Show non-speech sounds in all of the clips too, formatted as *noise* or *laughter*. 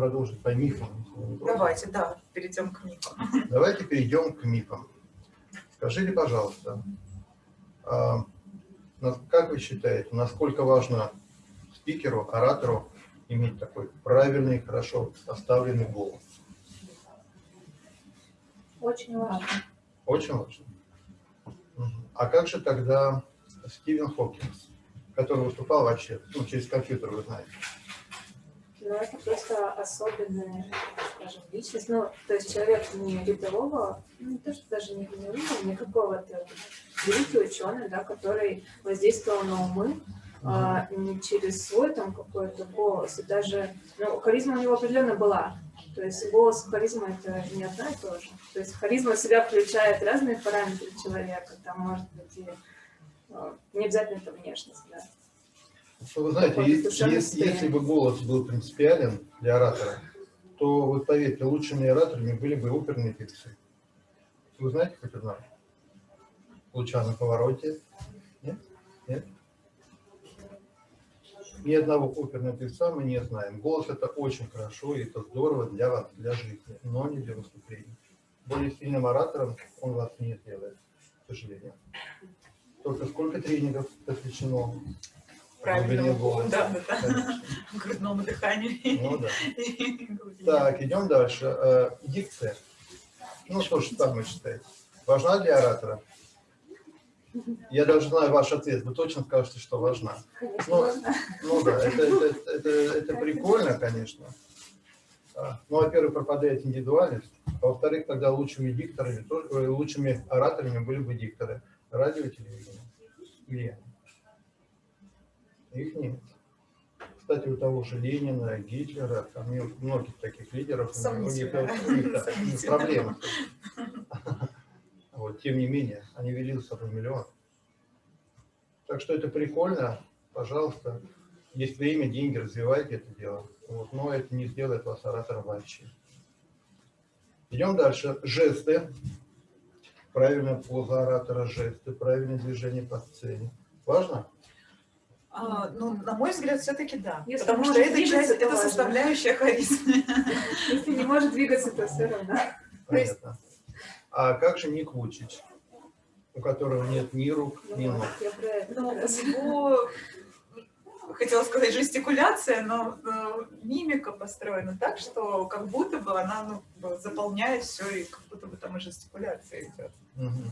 продолжить по мифам. Давайте, да, перейдем к мифам. Давайте перейдем к мифам. Скажите, пожалуйста, а, как вы считаете, насколько важно спикеру, оратору иметь такой правильный, хорошо поставленный голос? Очень важно. Очень важно. А как же тогда Стивен Хокинс, который выступал вообще, ну, через компьютер, вы знаете? Ну, это просто особенная, скажем, личность. Ну, то есть человек не рядового, ну, не то, что даже не генерального, не какого-то великий ученый, да, который воздействовал на умы, а, не через свой там какой-то голос, и даже, ну, харизма у него определенно была, то есть голос и харизма это не одно и то же. То есть харизма в себя включает разные параметры человека, там может быть и а, не обязательно это внешность, да. Ну, вы знаете, если, если бы голос был принципиален для оратора, то, вот поверьте, лучшими ораторами были бы оперные певцы. Вы знаете хоть одного? Лучано Повороте? Нет? Нет? Ни одного оперного певца мы не знаем. Голос это очень хорошо, и это здорово для вас, для жизни, но не для выступления. Более сильным оратором он вас не сделает, к сожалению. Только сколько тренингов посвящено правильному голосу, да, да, да. грудному дыханию. Ну, да. *laughs* Так, идем дальше. Э, дикция. Ну что ж, там вы считаете? Важна для оратора? Я даже знаю ваш ответ, вы точно скажете, что важна. Ну, ну да, это, это, это, это прикольно, конечно. А, ну, во-первых, пропадает индивидуальность. А во-вторых, тогда лучшими дикторами, э, лучшими ораторами были бы дикторы. Радио, телевидение. Или их нет. Кстати, у того же Ленина, Гитлера, там многих таких лидеров, у них, у них *laughs* проблемы. Вот, тем не менее, они вели за собой миллион. Так что это прикольно, пожалуйста. Есть время, деньги, развивайте это дело. Вот, но это не сделает вас оратором вообще. Идем дальше. Жесты. Правильная поза оратора, жесты, правильное движение по сцене. Важно? А, ну, на мой взгляд, все-таки да. Если потому что это часть, это составляющая харизмы. *laughs* Если не может двигаться, то все равно. Понятно. А как же Ник Вучич, у которого нет ни рук, ни ног? Ну, его, хотела сказать, жестикуляция, но, но мимика построена так, что как будто бы она ну, заполняет все, и как будто бы там и жестикуляция идет. Угу.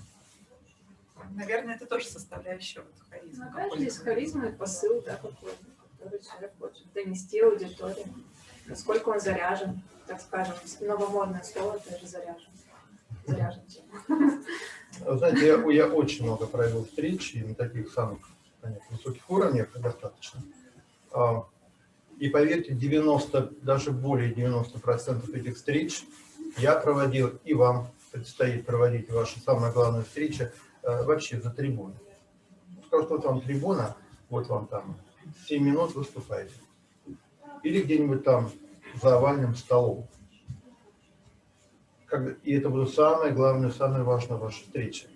Наверное, это тоже составляющая вот харизма. Ну, конечно, есть харизма и посыл, да, какой-то, который человек хочет донести аудитории. Насколько он заряжен, так скажем, новомодное слово тоже заряжен заряжен Знаете, я, я очень много провел встреч, и на таких самых понятно, высоких уровнях достаточно. А, и поверьте, 90, даже более 90% этих встреч я проводил, и вам предстоит проводить ваши самые главные встречи а, вообще за трибуной. Скажу, что вот вам трибуна, вот вам там 7 минут выступаете. Или где-нибудь там за овальным столом и это будет самое главное, самое важное ваша встреча.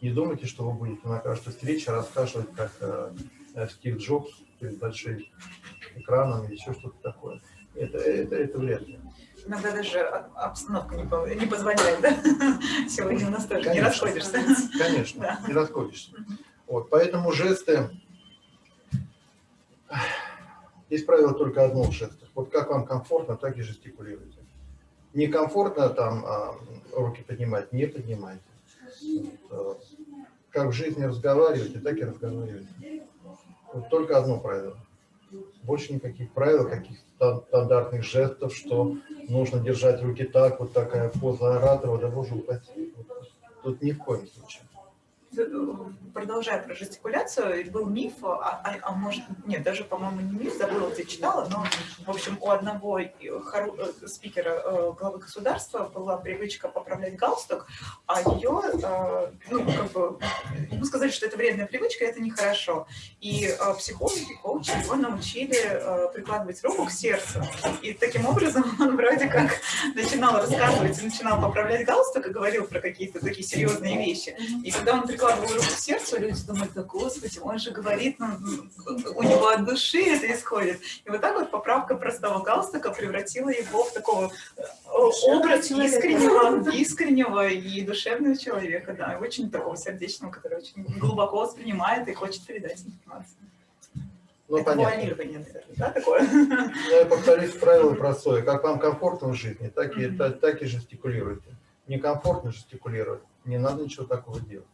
Не думайте, что вы будете на каждой встрече рассказывать, как э, э Стив Джобс перед большим экраном или еще что-то такое. Это, это, это вряд ли. Иногда даже обстановка не, позволяет, да? *laughs* Сегодня у нас тоже конечно, не расходишься. Конечно, да. не расходишься. Вот, поэтому жесты... Здесь правило только одно в жестах. Вот как вам комфортно, так и жестикулируйте некомфортно там а, руки поднимать, не поднимайте. Вот, а, как в жизни разговариваете, так и разговаривайте. Вот только одно правило. Больше никаких правил, каких стандартных жестов, что нужно держать руки так, вот такая поза оратора, да боже упаси. Тут ни в коем случае продолжая про жестикуляцию, был миф, а, а, а может, нет, даже, по-моему, не миф, забыла, где читала, но, в общем, у одного э, спикера э, главы государства была привычка поправлять галстук, а ее, э, ну, как бы, ему сказали, что это вредная привычка, это нехорошо. И психологи, коучи его научили прикладывать руку к сердцу. И таким образом *laughs* он вроде как начинал рассказывать, начинал поправлять галстук и говорил про какие-то такие серьезные вещи. И когда он прикладываю руку к сердцу, люди думают, да господи, он же говорит, ну, у него от души это исходит. И вот так вот поправка простого галстука превратила его в такого э, образ искреннего, искреннего и душевного человека, да, очень такого сердечного, который очень глубоко воспринимает и хочет передать информацию. Ну, это понятно. наверное, да, такое? Но я повторюсь правило простое. Как вам комфортно в жизни, так и, Мгм. так, так и жестикулируйте. Некомфортно жестикулировать, не надо ничего такого делать.